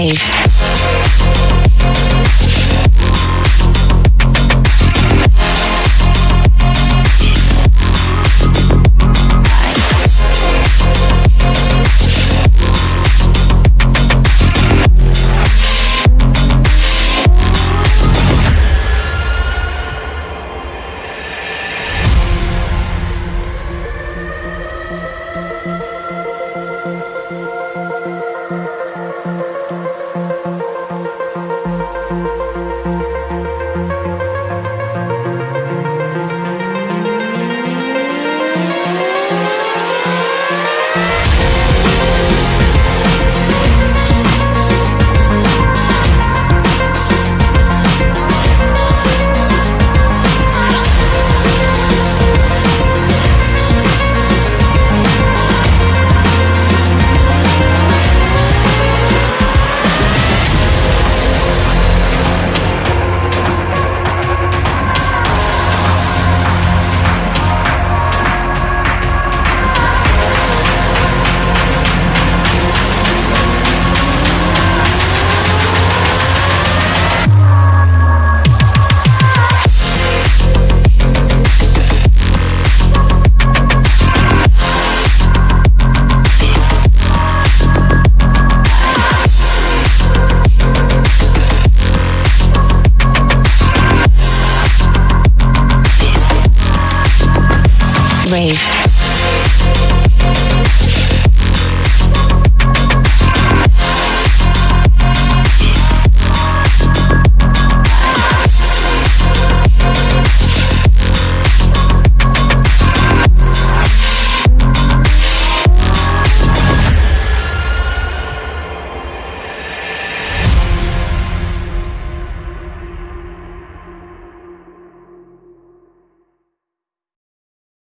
Wave. Wave.